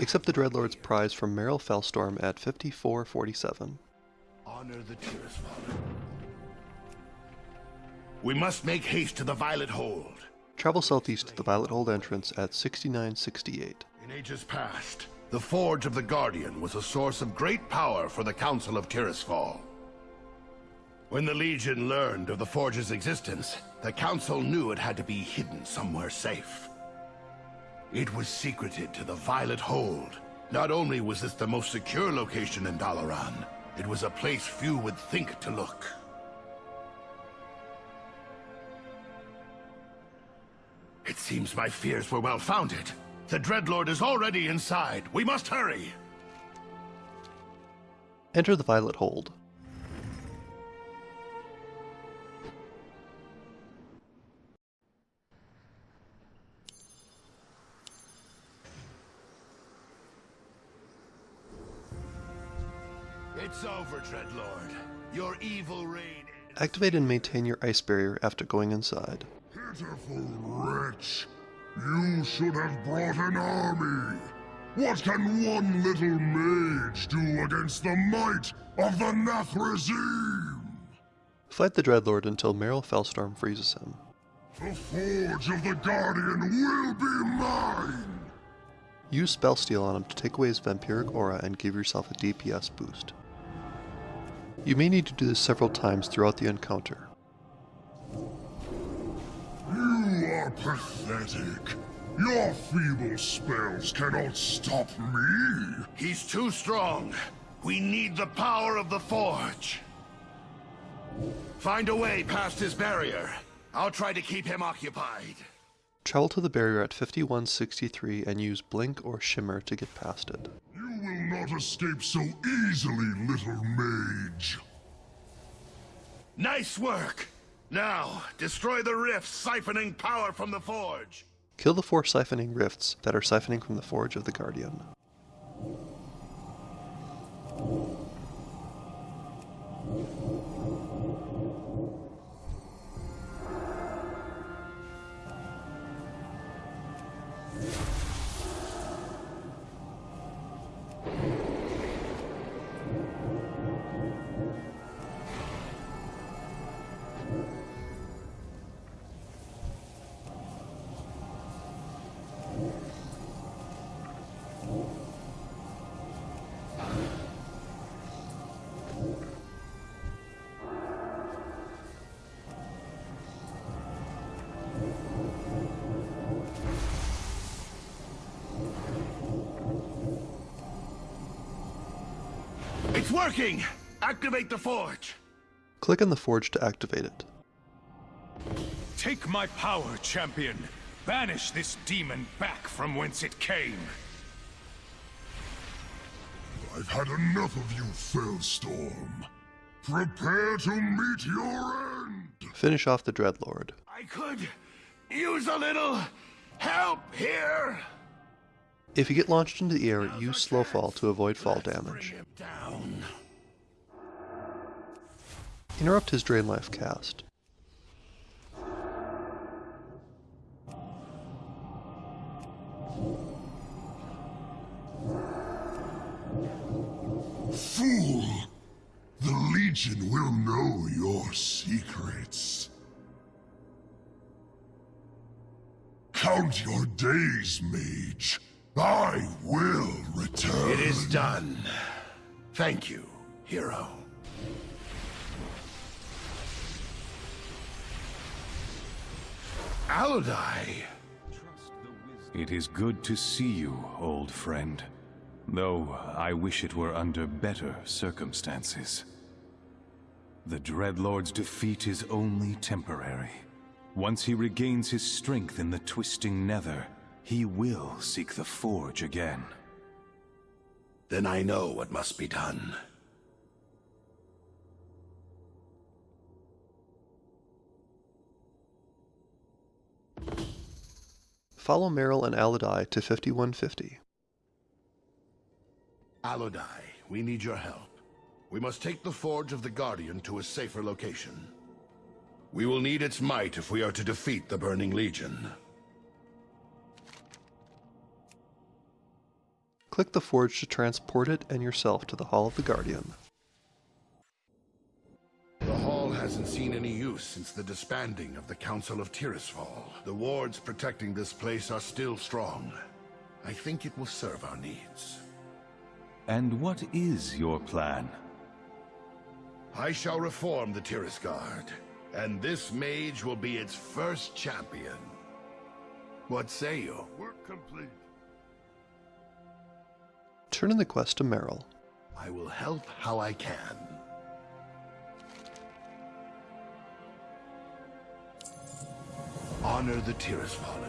Accept the Dreadlord's prize from Meryl Felstorm at 5447. Honor the Tirisfal. We must make haste to the Violet Hold. Travel southeast to the Violet Hold entrance at 6968. In ages past, the Forge of the Guardian was a source of great power for the Council of Tirisfal. When the Legion learned of the Forge's existence, the Council knew it had to be hidden somewhere safe. It was secreted to the Violet Hold. Not only was this the most secure location in Dalaran, it was a place few would think to look. It seems my fears were well founded. The Dreadlord is already inside. We must hurry! Enter the Violet Hold. It's over, Dreadlord. Your evil reign. Activate and maintain your ice barrier after going inside. Pitiful wretch! You should have brought an army! What can one little mage do against the might of the Nathrezim? Fight the Dreadlord until Meryl Felstorm freezes him. The Forge of the Guardian will be mine! Use Spellsteal on him to take away his vampiric aura and give yourself a DPS boost. You may need to do this several times throughout the encounter. You are pathetic. Your feeble spells cannot stop me. He's too strong. We need the power of the Forge. Find a way past his barrier. I'll try to keep him occupied. Travel to the barrier at 5163 and use Blink or Shimmer to get past it. You will not escape so easily, little mage. Nice work! Now, destroy the rifts siphoning power from the Forge. Kill the four siphoning rifts that are siphoning from the Forge of the Guardian. Working! Activate the Forge! Click on the Forge to activate it. Take my power, champion. Banish this demon back from whence it came. I've had enough of you, Felstorm. Prepare to meet your end. Finish off the Dreadlord. I could use a little help here. If you get launched into the air, use Slow Fall to avoid fall damage. Interrupt his Drain Life cast. Fool! The Legion will know your secrets. Count your days, mage. I will return. It is done. Thank you, hero. Aludai. It is good to see you, old friend. Though I wish it were under better circumstances. The Dreadlord's defeat is only temporary. Once he regains his strength in the Twisting Nether, he will seek the Forge again. Then I know what must be done. Follow Meryl and Alidai to 5150. Aludai, we need your help. We must take the Forge of the Guardian to a safer location. We will need its might if we are to defeat the Burning Legion. Click the forge to transport it and yourself to the Hall of the Guardian. The hall hasn't seen any use since the disbanding of the Council of Tirisfal. The wards protecting this place are still strong. I think it will serve our needs. And what is your plan? I shall reform the Tirisgarde, and this mage will be its first champion. What say you? Work complete. Turn in the quest to Meryl. I will help how I can. Honor the Tirisfallen.